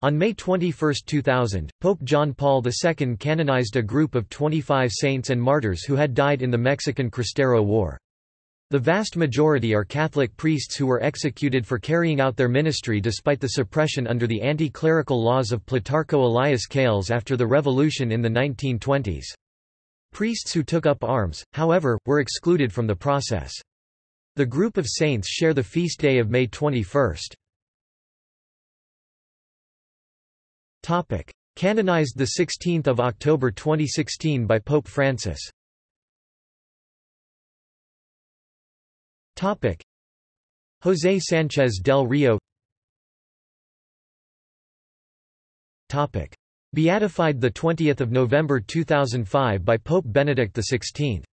On May 21, 2000, Pope John Paul II canonized a group of 25 saints and martyrs who had died in the Mexican Cristero War. The vast majority are Catholic priests who were executed for carrying out their ministry despite the suppression under the anti-clerical laws of Plutarco Elias Calles after the revolution in the 1920s. Priests who took up arms, however, were excluded from the process. The group of saints share the feast day of May 21. Topic: Canonized the 16th of October 2016 by Pope Francis. Topic: José Sánchez del Rio. Topic: Beatified the 20th of November 2005 by Pope Benedict XVI.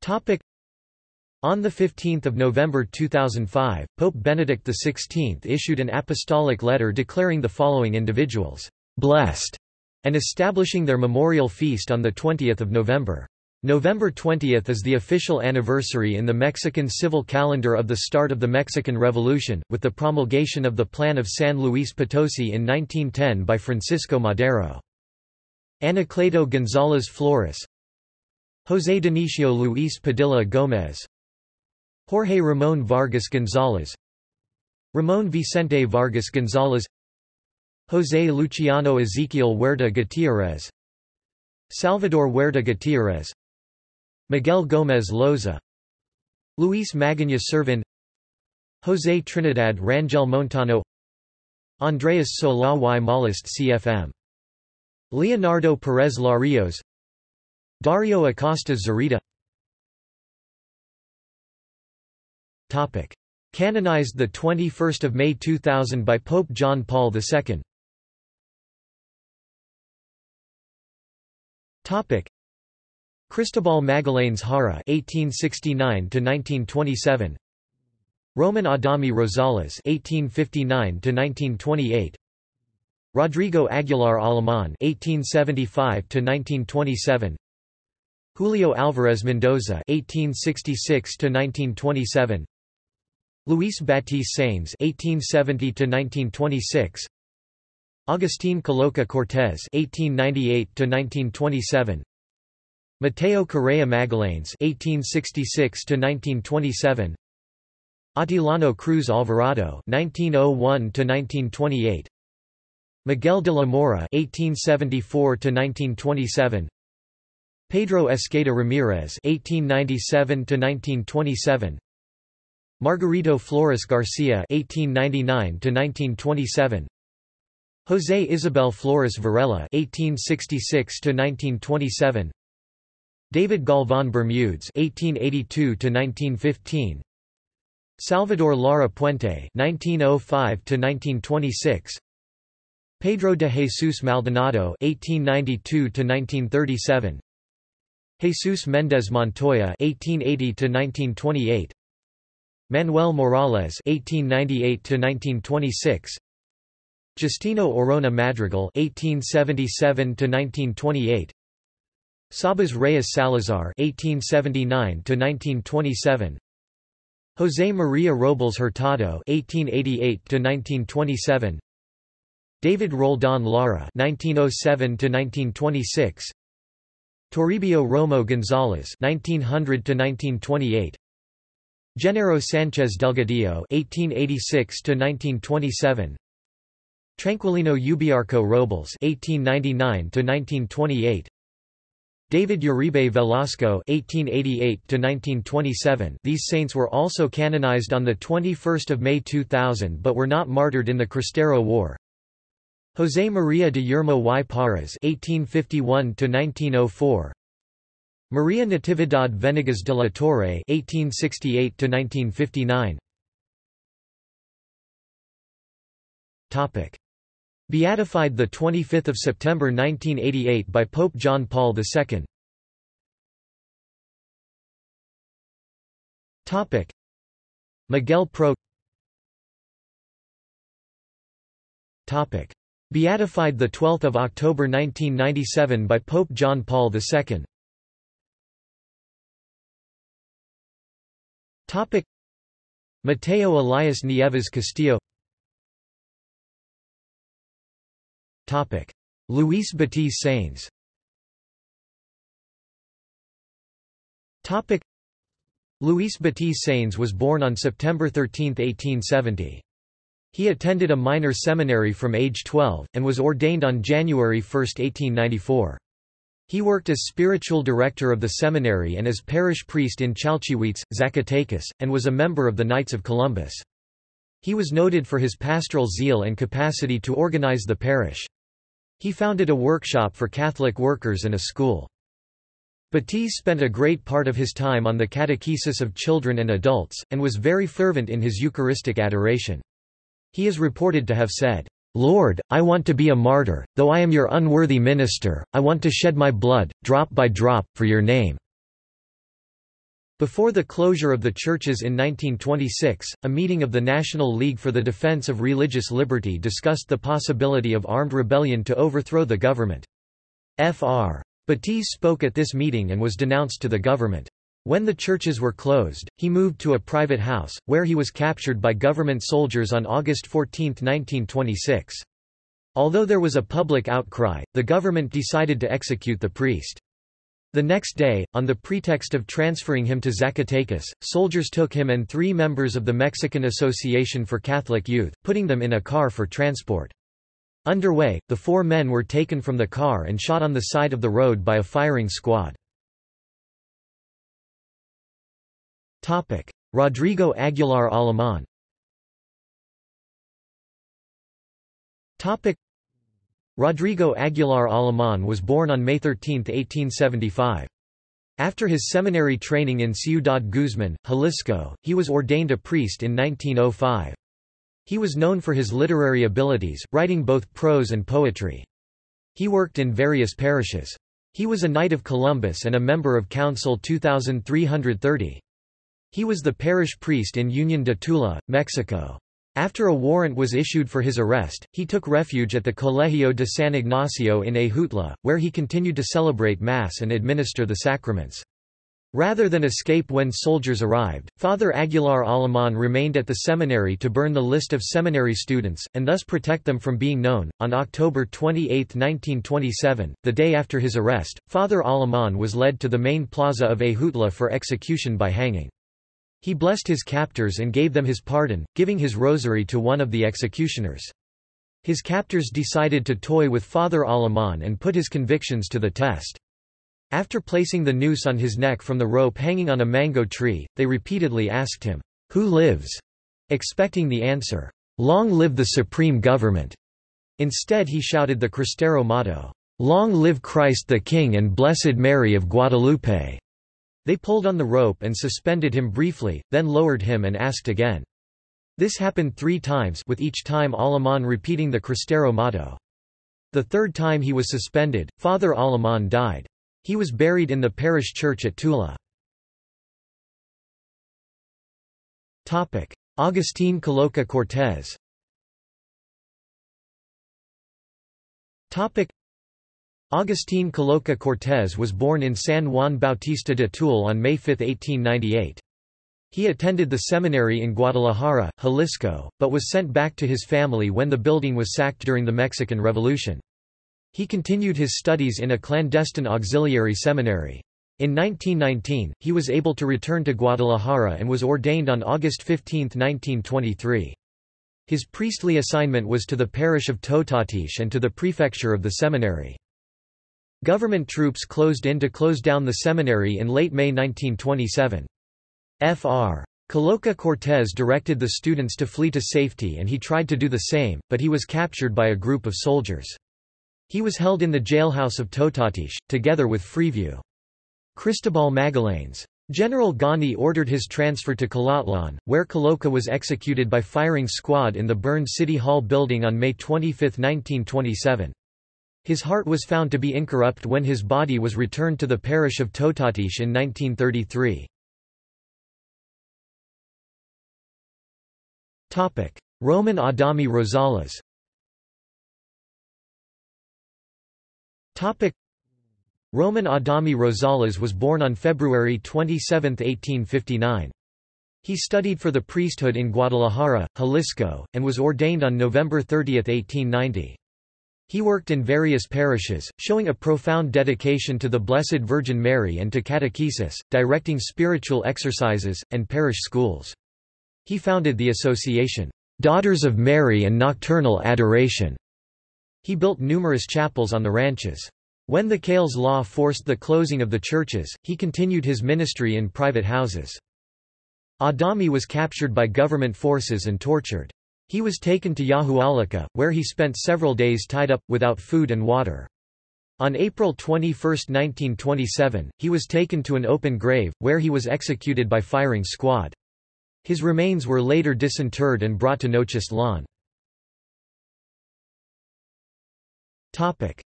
Topic: on 15 November 2005, Pope Benedict XVI issued an apostolic letter declaring the following individuals, "...blessed", and establishing their memorial feast on 20 November. November 20 is the official anniversary in the Mexican civil calendar of the start of the Mexican Revolution, with the promulgation of the Plan of San Luis Potosi in 1910 by Francisco Madero. Anacleto González Flores José Dionisio Luis Padilla Gómez Jorge Ramón Vargas González Ramón Vicente Vargas González José Luciano Ezequiel Huerta Gutiérrez Salvador Huerta Gutiérrez Miguel Gómez Loza Luis Magaña Servin José Trinidad Rangel Montano Andreas Solá y Molist CFM Leonardo Pérez Larios Dario Acosta Zarita Topic. Canonized 21 May 2000 by Pope John Paul II Topic. Cristobal Magallanes Jara (1869–1927), Roman Adame Rosales (1859–1928), Rodrigo Aguilar Alemán (1875–1927), Julio Álvarez Mendoza (1866–1927), Luis Batiz Sáenz (1870–1926), Agustín Caloca Cortés (1898–1927), Mateo Correa Magallanes (1866–1927), Atilano Cruz Alvarado (1901–1928), Miguel de la Mora (1874–1927). Pedro Esqueda Ramirez (1897–1927), Margarito Flores Garcia (1899–1927), José Isabel Flores Varela (1866–1927), David Galván Bermúdez (1882–1915), Salvador Lara Puente (1905–1926), Pedro de Jesus Maldonado (1892–1937), Jesus Méndez Montoya (1880–1928), Manuel Morales (1898–1926), Justino Orona Madrigal (1877–1928), Sabas Reyes Salazar (1879–1927), José María Robles Hurtado (1888–1927), David Roldan Lara (1907–1926), Toribio Romo González (1900–1928). Genaro Sánchez Delgadillo (1886–1927), Tranquilino Ubiarco Robles (1899–1928), David Uribe Velasco (1888–1927). These saints were also canonized on the 21st of May 2000, but were not martyred in the Cristero War. José María de Yermo y Parras (1851–1904). Maria Natividad Venegas de la Torre (1868–1959). Topic: Beatified the 25th of September 1988 by Pope John Paul II. Topic: Miguel Pro. Topic: Beatified the 12th of October 1997 by Pope John Paul II. Topic Mateo Elias Nieves Castillo Topic Luis Batiz Sainz Luis Batiz Sainz was born on September 13, 1870. He attended a minor seminary from age 12, and was ordained on January 1, 1894. He worked as spiritual director of the seminary and as parish priest in Chalchihuites, Zacatecas, and was a member of the Knights of Columbus. He was noted for his pastoral zeal and capacity to organize the parish. He founded a workshop for Catholic workers and a school. Batiz spent a great part of his time on the catechesis of children and adults, and was very fervent in his Eucharistic adoration. He is reported to have said, Lord, I want to be a martyr, though I am your unworthy minister, I want to shed my blood, drop by drop, for your name. Before the closure of the churches in 1926, a meeting of the National League for the Defense of Religious Liberty discussed the possibility of armed rebellion to overthrow the government. Fr. Batiz spoke at this meeting and was denounced to the government. When the churches were closed, he moved to a private house, where he was captured by government soldiers on August 14, 1926. Although there was a public outcry, the government decided to execute the priest. The next day, on the pretext of transferring him to Zacatecas, soldiers took him and three members of the Mexican Association for Catholic Youth, putting them in a car for transport. Underway, the four men were taken from the car and shot on the side of the road by a firing squad. Rodrigo Aguilar Alemán Rodrigo Aguilar Alemán was born on May 13, 1875. After his seminary training in Ciudad Guzman, Jalisco, he was ordained a priest in 1905. He was known for his literary abilities, writing both prose and poetry. He worked in various parishes. He was a Knight of Columbus and a member of Council 2330. He was the parish priest in Union de Tula, Mexico. After a warrant was issued for his arrest, he took refuge at the Colegio de San Ignacio in Ajutla, where he continued to celebrate Mass and administer the sacraments. Rather than escape when soldiers arrived, Father Aguilar Alemán remained at the seminary to burn the list of seminary students, and thus protect them from being known. On October 28, 1927, the day after his arrest, Father Alemán was led to the main plaza of Ajutla for execution by hanging. He blessed his captors and gave them his pardon, giving his rosary to one of the executioners. His captors decided to toy with Father Alemán and put his convictions to the test. After placing the noose on his neck from the rope hanging on a mango tree, they repeatedly asked him, Who lives? expecting the answer, Long live the supreme government. Instead he shouted the Cristero motto, Long live Christ the King and Blessed Mary of Guadalupe. They pulled on the rope and suspended him briefly, then lowered him and asked again. This happened three times with each time Alemán repeating the Cristero motto. The third time he was suspended, Father Alemán died. He was buried in the parish church at Tula. Agustín Caloca Cortés Agustín Caloca Cortés was born in San Juan Bautista de Tule on May 5, 1898. He attended the seminary in Guadalajara, Jalisco, but was sent back to his family when the building was sacked during the Mexican Revolution. He continued his studies in a clandestine auxiliary seminary. In 1919, he was able to return to Guadalajara and was ordained on August 15, 1923. His priestly assignment was to the parish of Totatiche and to the prefecture of the seminary. Government troops closed in to close down the seminary in late May 1927. Fr. Caloca Cortés directed the students to flee to safety and he tried to do the same, but he was captured by a group of soldiers. He was held in the jailhouse of Totatiche, together with Freeview. Cristobal Magallanes. General Gani ordered his transfer to Colotlán, where Caloca was executed by firing squad in the burned City Hall building on May 25, 1927. His heart was found to be incorrupt when his body was returned to the parish of Totatiche in 1933. Roman Adame Rosales Roman Adame Rosales was born on February 27, 1859. He studied for the priesthood in Guadalajara, Jalisco, and was ordained on November 30, 1890. He worked in various parishes, showing a profound dedication to the Blessed Virgin Mary and to catechesis, directing spiritual exercises, and parish schools. He founded the association, Daughters of Mary and Nocturnal Adoration. He built numerous chapels on the ranches. When the Calles law forced the closing of the churches, he continued his ministry in private houses. Adame was captured by government forces and tortured. He was taken to Yahualica, where he spent several days tied up, without food and water. On April 21, 1927, he was taken to an open grave, where he was executed by firing squad. His remains were later disinterred and brought to Nochistlán.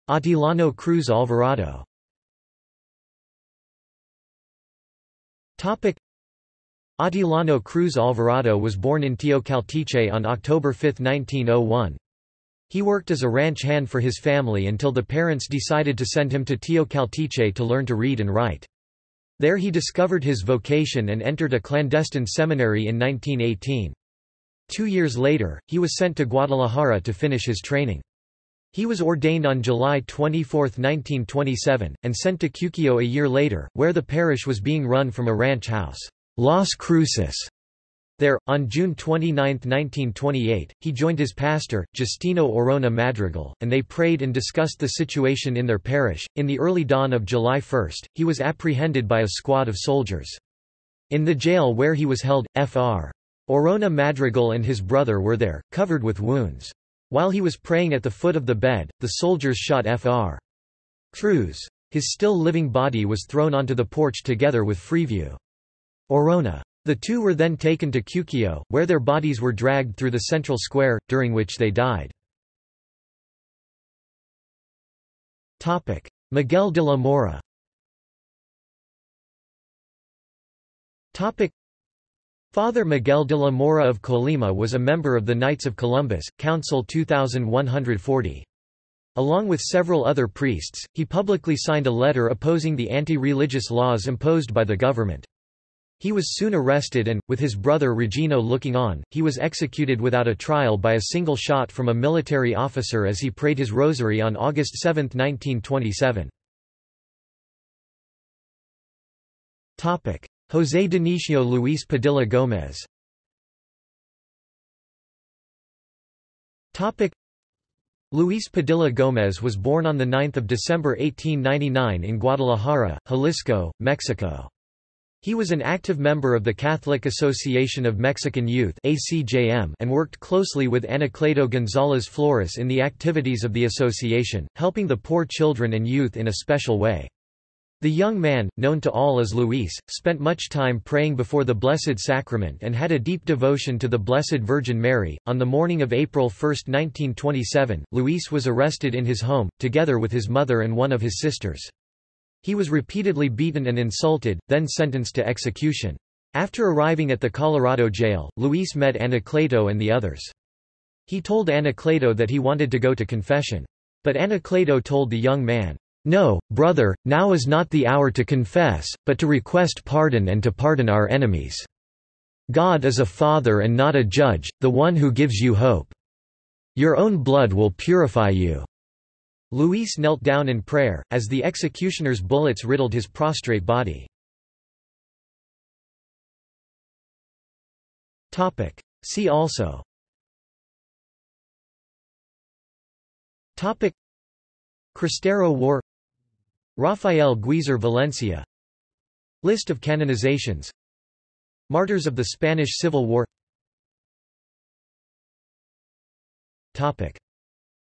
Atilano Cruz Alvarado Atilano Cruz Alvarado was born in Teocaltiche on October 5, 1901. He worked as a ranch hand for his family until the parents decided to send him to Teocaltiche to learn to read and write. There he discovered his vocation and entered a clandestine seminary in 1918. Two years later, he was sent to Guadalajara to finish his training. He was ordained on July 24, 1927, and sent to Cuquio a year later, where the parish was being run from a ranch house. Las Cruces. There, on June 29, 1928, he joined his pastor, Justino Orona Madrigal, and they prayed and discussed the situation in their parish. In the early dawn of July 1, he was apprehended by a squad of soldiers. In the jail where he was held, Fr. Orona Madrigal and his brother were there, covered with wounds. While he was praying at the foot of the bed, the soldiers shot Fr. Cruz. His still living body was thrown onto the porch together with Freeview. Orona. The two were then taken to Cuquio, where their bodies were dragged through the central square, during which they died. Miguel de la Mora Father Miguel de la Mora of Colima was a member of the Knights of Columbus, Council 2140. Along with several other priests, he publicly signed a letter opposing the anti-religious laws imposed by the government. He was soon arrested and, with his brother Regino looking on, he was executed without a trial by a single shot from a military officer as he prayed his rosary on August 7, 1927. José Dionisio Luis Padilla Gómez Luis Padilla Gómez was born on 9 December 1899 in Guadalajara, Jalisco, Mexico. He was an active member of the Catholic Association of Mexican Youth and worked closely with Anacleto González Flores in the activities of the association, helping the poor children and youth in a special way. The young man, known to all as Luis, spent much time praying before the Blessed Sacrament and had a deep devotion to the Blessed Virgin Mary. On the morning of April 1, 1927, Luis was arrested in his home, together with his mother and one of his sisters. He was repeatedly beaten and insulted, then sentenced to execution. After arriving at the Colorado jail, Luis met Anacleto and the others. He told Anacleto that he wanted to go to confession. But Anacleto told the young man, No, brother, now is not the hour to confess, but to request pardon and to pardon our enemies. God is a father and not a judge, the one who gives you hope. Your own blood will purify you. Luis knelt down in prayer, as the executioner's bullets riddled his prostrate body. See also. Topic. Cristero War. Rafael Guizar Valencia. List of canonizations. Martyrs of the Spanish Civil War. Topic.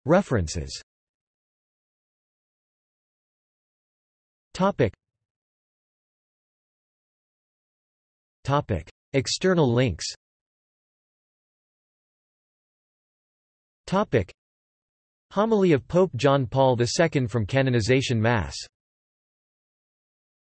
References Topic. Topic. External links Topic. Homily of Pope John Paul II from Canonization Mass